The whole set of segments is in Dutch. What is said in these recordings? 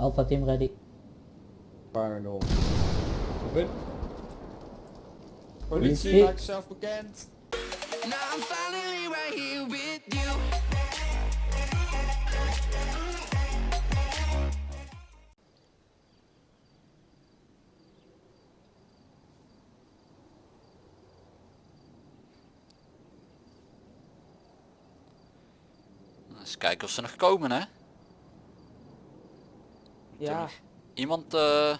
Alpha team ready. Fire nul. Open. Politie, Politie. maak jezelf bekend. Now I'm finally right here with you. Eens kijken of ze nog komen hè. Ja, Iemand eh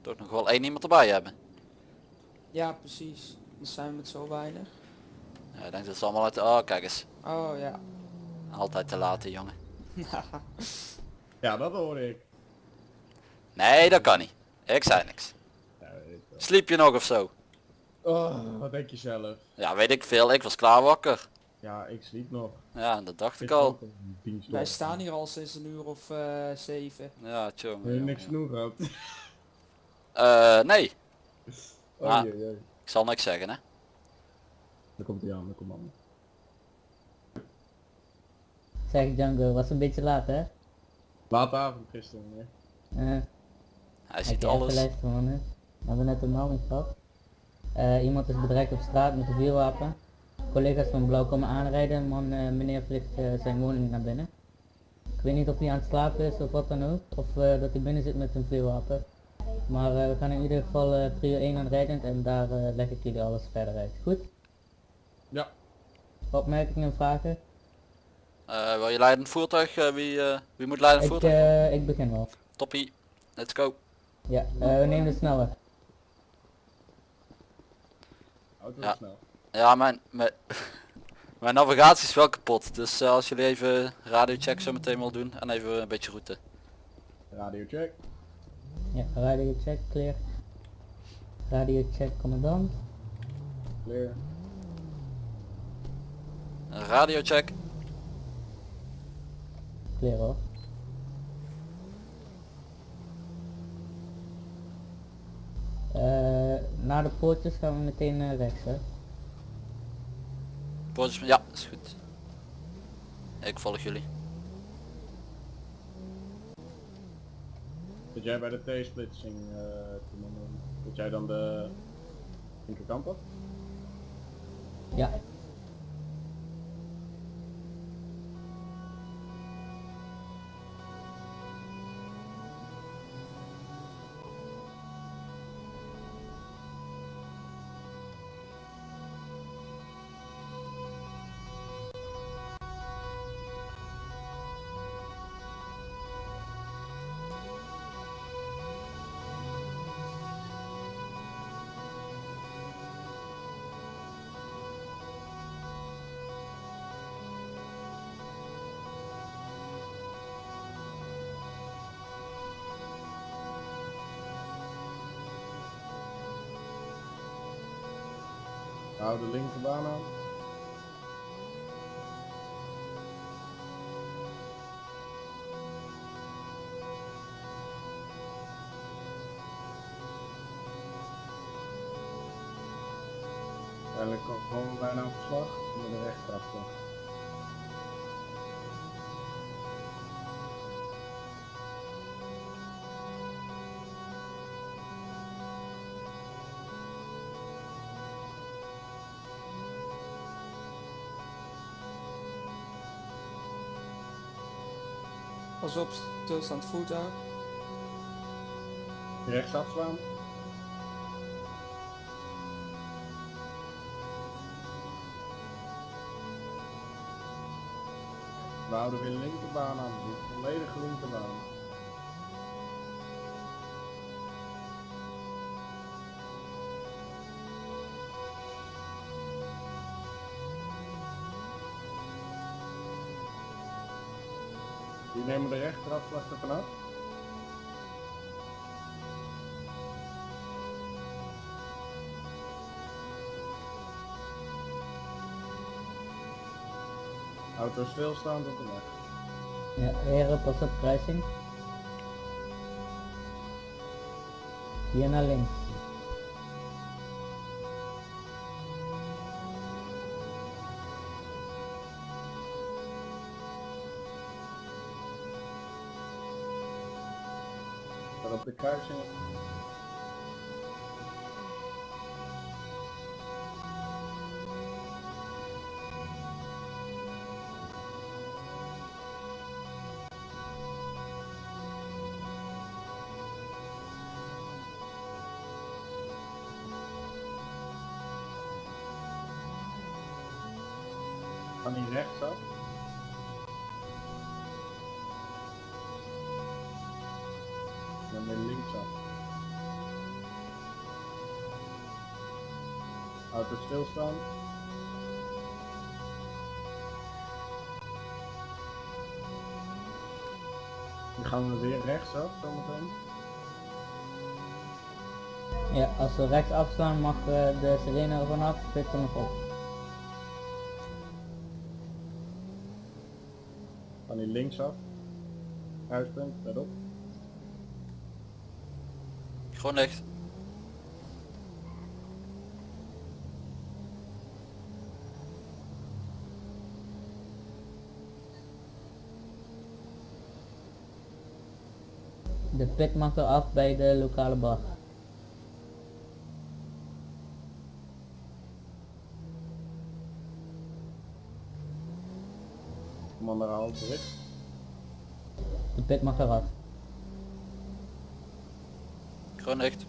toch nog wel één iemand erbij hebben. ja precies. Dan zijn we met zo weinig. Ja, ik denk dat ze allemaal uit... Oh kijk eens. Oh ja. Altijd te laat jongen. Ja, dat hoor ik. Nee dat kan niet. Ik zei niks. Ja, weet ik wel. Sliep je nog of zo? Oh, wat denk je zelf? Ja weet ik veel. Ik was klaar wakker. Ja, ik sliep nog. Ja dat dacht ik al. Wij staan hier al sinds een uur of eh, zeven. Ja tjonge. Heb je jonge, niks genoeg gehad? Eh, nee. Oh Ah. jee, jee. Ik zal niks zeggen hè. Daar komt hij aan, daar komt aan. Zeg Django, was een beetje laat hè? Late avond gisteren. Hè? Eh, Hij ziet alles. luisteren man hè? We hebben net een melding gehad. Eh, iemand is bedreigd op straat met een vuurwapen. Collega's van Blauw komen aanrijden, man, eh, meneer vlucht eh, zijn woning naar binnen. Ik weet niet of hij aan het slapen is of wat dan ook, of eh, dat hij binnen zit met een vuurwapen. Maar we gaan in ieder geval prio 1 aan rijdend en daar eh, leg ik jullie alles verder uit. Goed? Ja. Opmerkingen en vragen? Eh, wil je leidend voertuig? Eh, wie, wie moet leidend Ik, voertuig? eh, ik begin wel. Toppie. Let's go. Ja, eh, we nemen de snelweg. Auto Ja. snel. Ja mijn, mijn, mijn navigatie is wel kapot. Dus eh, als jullie even radiocheck zo meteen wil doen en even een beetje route. Radio check. Ja, radio check, clear. Radio check, commandant. Clear. Radiocheck. Clear hoor. Eh, na de poortjes gaan we meteen eh, rechts hè. Ja, is goed. Ik volg jullie. Zit jij bij de T-splitsing, eh commando? Zit jij dan de linkerkant op? Ja. Hou de linkerbaan aan. Uiteindelijk ko- komen we bijna op slag met de rechtafslag. Pas op, stilstaand voertuig. Rechtsaf slaan. We houden weer de linkerbaan aan, de volledige linkerbaan. Die nemen de rechterafslag ervan af. Auto stilstaand op de weg. Ja, heren, pas op kruising. Hier naar links. De kruising. Gaan die rechtsaf? Dan weer linksaf. Auto stilstaan. Dan gaan we weer rechtsaf zometeen. Ja, als we rechts afslaan mag eh, de sirene er vanaf, pit nog op. Gaan die linksaf. Huispunt, verderop. Gewoon licht. De pit mag er af bij de lokale bar. Commander haal terug. De pit mag eraf. Gewoon licht.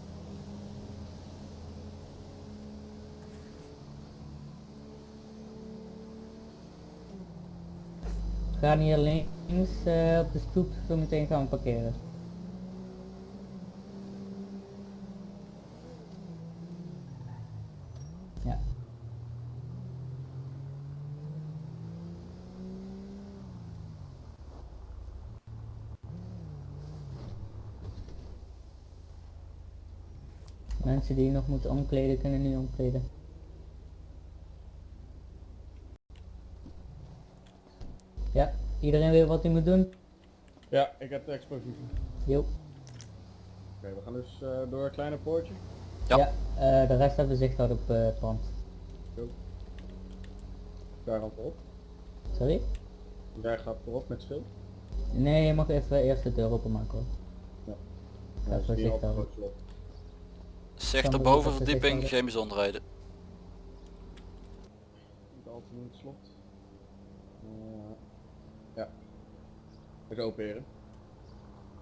We gaan hier links eh, op de stoep zo meteen gaan we parkeren. Ja. Mensen die nog moeten omkleden kunnen nu omkleden. Ja, iedereen weet wat hij moet doen? Ja, ik heb de expositie. Jo. Oké, we gaan dus eh, door het kleine poortje. Ja. Ja, eh, de rest hebben zicht houden op eh, het pand. Daar gaat voorop. Sorry? Daar gaat voorop met schild. Nee, je mag even eerst de deur openmaken hoor. Ja. Ja, dus voor die zicht op houden. Zicht op even bovenverdieping, geen bijzonderheden. Niet al te doen het slot. Eh, ja. Heren.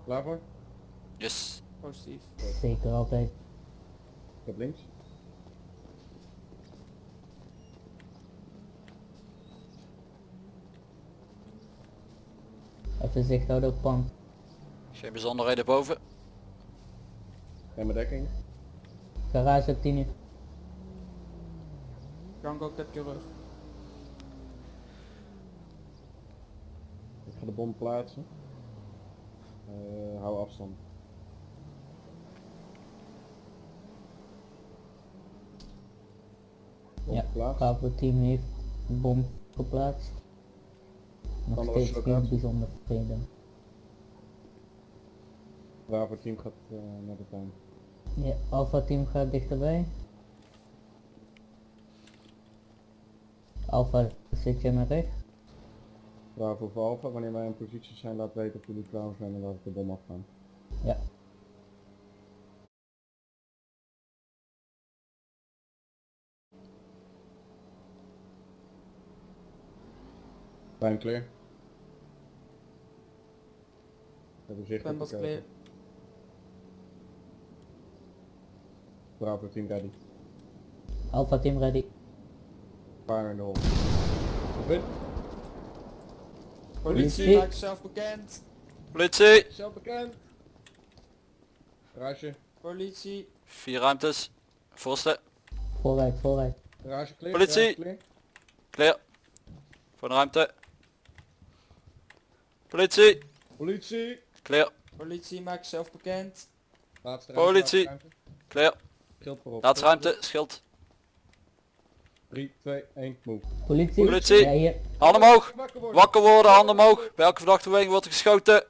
Klaar voor? Yes. Positief. Zeker altijd. Ik heb links. Even zicht houden op pand. Geen bijzonderheden boven. En mijn dekking. Garage op 10 uur. Django, ik heb je rug. Ik ga de bom plaatsen. Eh, hou afstand. Bom Ja, geplaatst. Team heeft een bom geplaatst. Nog steeds geen locatie? bijzonderheden. Bravo team gaat eh, naar de tuin. Ja, Alpha team gaat dichterbij. Alpha zit je naar rechts. Bravo voor Alpha, wanneer wij in positie zijn laat weten of jullie klaar zijn en laat ik de bom afgaan. Ja. Time clear. Hebben zicht op clear. Bravo team ready. Alpha team ready. Fire in the hole. Goed. Politie, maak jezelf bekend. Politie! Zelf bekend. Garage. Politie. Vier ruimtes. Voorste. Vooruit, vooruit. Garage clear. Politie. garage clear. Clear. Voor de ruimte. Politie! Politie. Clear. Politie, maak jezelf bekend. Laatste ruimte. Politie. laatste ruimte. Clear. Schild voorop. Ruimte. Schild. 3, 2, 1, move. Politie. Politie. Ja, hier. Handen omhoog. Wakker worden. Wakker worden, handen omhoog. Bij elke verdachte beweging wordt er geschoten.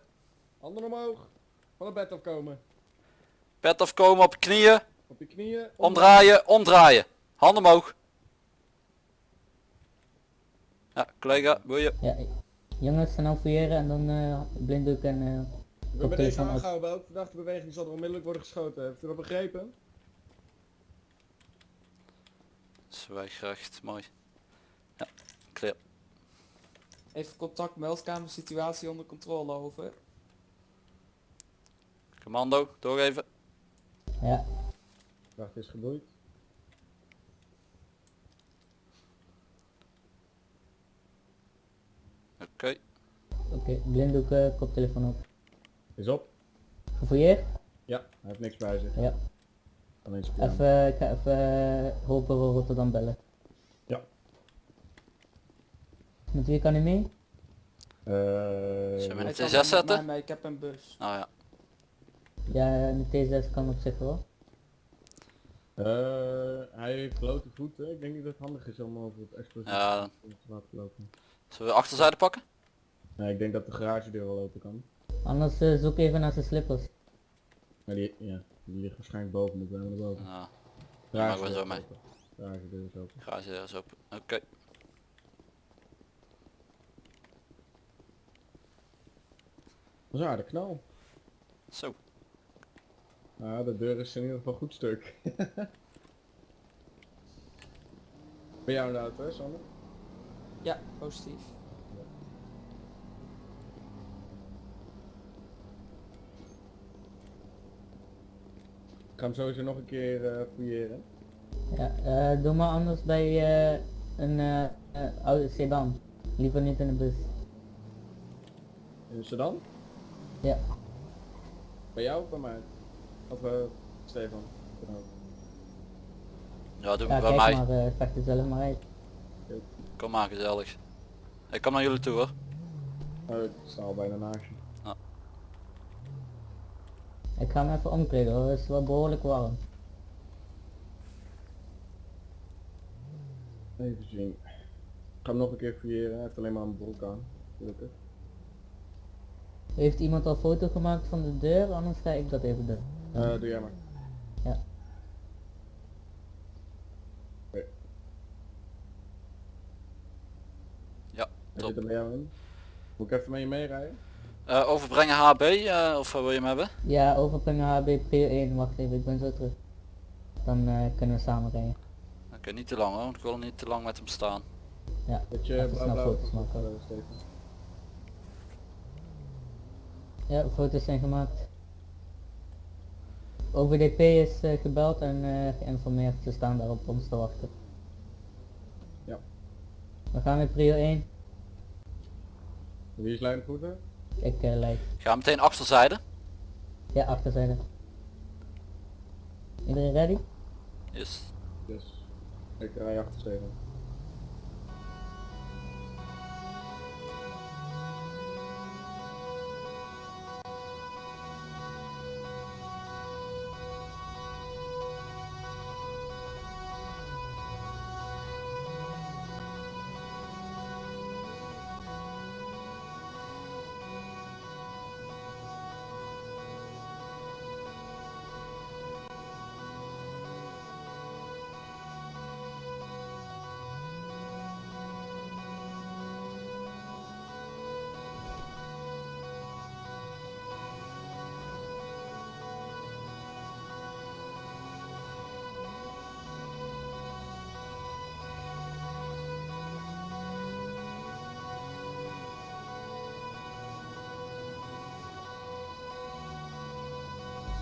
Handen omhoog. Van het bed afkomen. Bed afkomen op je knieën. Op je knieën. Omdraaien, omdraaien. Handen omhoog. Ja, collega, boeien. Ja, jongens, snel fouilleren en dan eh blinddoek en eh hebben deze aangehouden. Bij elke verdachte beweging zal er onmiddellijk worden geschoten. Heeft u dat begrepen? Zwijgrecht, mooi. Ja, clear. Even contact, meldkamer, situatie onder controle, over. Commando, doorgeven. Ja, Verdachte is geboeid. Oké. oké. Blinddoek, eh, koptelefoon op. Is op. Gefouilleerd? Ja, hij heeft niks bij zich. Ja. Even, ik ga even hulpbureau Rotterdam bellen. Ja. Met wie kan hij mee? Eh, Zullen we Hij een kan T6 met zetten? mee, ik heb een bus. Nou ja. Ja, de T6 kan op zich wel. eh, hij heeft blote voeten. Ik denk niet dat het handig is om over het explosief Ja. te laten lopen. Zullen we achterzijde pakken? Nee, ik denk dat de garagedeur wel open kan. Anders eh, zoek even naar zijn slippers. Maar die, ja, die ligt waarschijnlijk boven, moeten we naar boven. Ja, maken we zo is mee. open. Garagedeur is open. garage deur is open. Oké. Dat is een aardig knal. Zo. Nou, de deur is in ieder geval goed stuk. Ben jou in de auto, hè, Sander? Ja, positief. Ga hem sowieso nog een keer eh fouilleren. Ja, eh, doe maar anders bij eh, een oude sedan. Liever niet in de bus. In een sedan? Ja, Bij jou of bij mij? Of eh Stefan? Ja, doe ja bij kijk mij. maar, eh vecht er zelf maar uit. Kom maar gezellig. Ik kom naar jullie toe hoor. Oh, ik sta al bijna naast je. Ik ga hem even omkleden hoor, het is wel behoorlijk warm. Even zien. Ik ga hem nog een keer fouilleren. Hij heeft alleen maar een broek aan. Gelukkig. Heeft iemand al foto gemaakt van de deur? Anders ga ik dat even doen. Eh, doe jij maar. Ja. Oké. Ja, top. zit er bij jou in. Moet ik even met je meerijden? Eh, overbrengen HB, eh, of wat wil je hem hebben? Ja, overbrengen HB prio 1, wacht even, ik ben zo terug. Dan eh, kunnen we samen rijden. Oké, niet te lang hoor, want ik wil niet te lang met hem staan. Ja, Dat je Even snel foto's maken. ja foto's zijn gemaakt. OVDP is gebeld en eh, geïnformeerd, ze staan daar op ons te wachten. Ja. We gaan met prio 1. Wie is voeten? Ik leid. Ga meteen achterzijde. Ja, achterzijde. Iedereen ready? Yes. Dus ik rij achter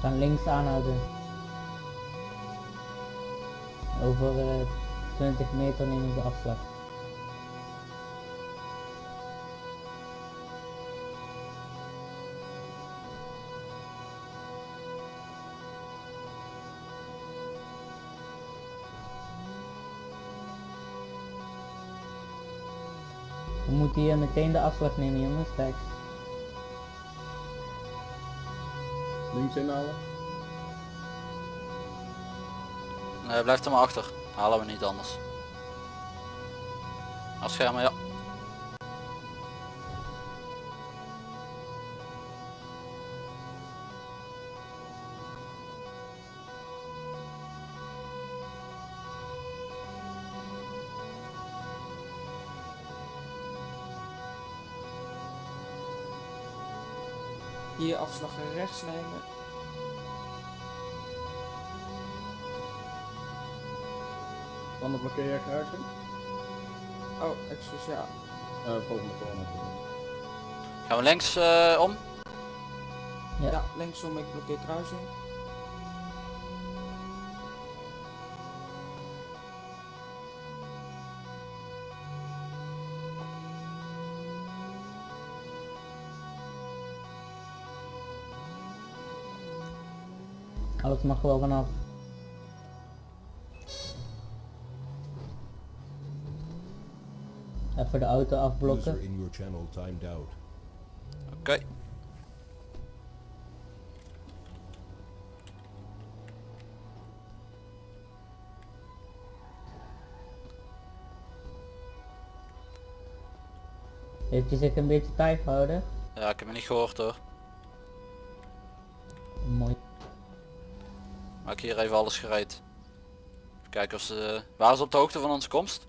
Gaan links aanhouden. Over eh 20 meter nemen we de afslag. We moeten hier meteen de afslag nemen jongens, kijk. Inhouden. Nee, blijf er maar achter. Halen we niet anders. Afschermen, ja. Hier afslag rechts nemen. Dan blokkeer je kruising. Oh, excuus, ja. Eh, volgende corner. Gaan we links eh, om? Ja. Ja, linksom, ik blokkeer kruising. Alles mag wel vanaf. Even de auto afblokken. User in your channel timed out. Oké. Heeft hij zich een beetje tijd gehouden? Ja, ik heb me niet gehoord hoor. Mooi. Maak hier even alles gereed. Even kijken of ze... Waren ze op de hoogte van onze komst?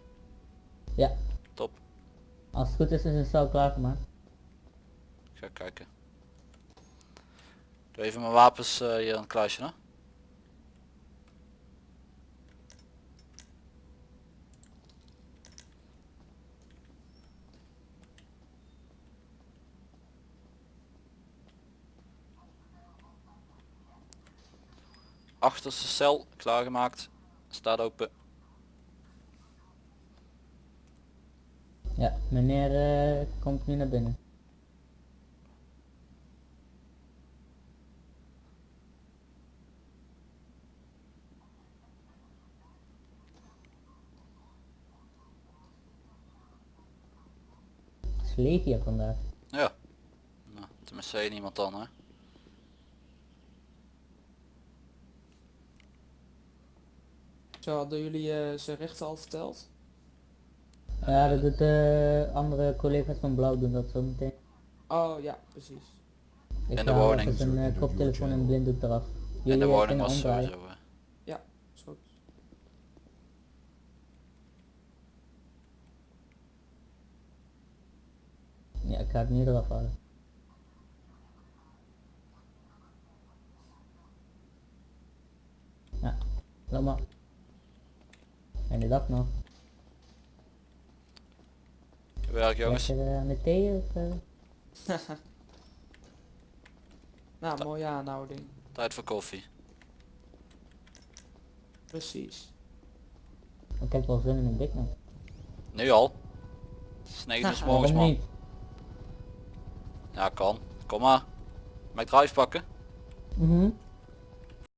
Als het goed is is het zo klaargemaakt. Ik ga kijken. Doe even mijn wapens eh, hier aan het kluisje. Achterste cel klaargemaakt. Staat open. Ja, meneer eh, komt nu naar binnen. Het is leeg hier vandaag. Ja. Nou, tenminste één iemand dan hè. Zo hadden jullie eh ze rechten al verteld? Ja, dat doet de andere collega's van Blauw doen dat zo meteen. Oh ja, precies. Ik In de woning. even zijn eh, koptelefoon en channel. blinddoek eraf. In Jullie de eh, woning kunnen was sowieso. eh, Ja, is goed. Ja, ik ga het nu eraf halen. Ja, laat maar. En de dag nog. Werk jongens. Lekker eh, aan de thee of... eh? Nou, mooie aanhouding. Tijd voor koffie. Precies. Ik heb wel zin in een Big Mac. Nu al. Het is 9 uur 's morgens man. niet? Ja kan. Kom maar. Mijn drive pakken. Mhm.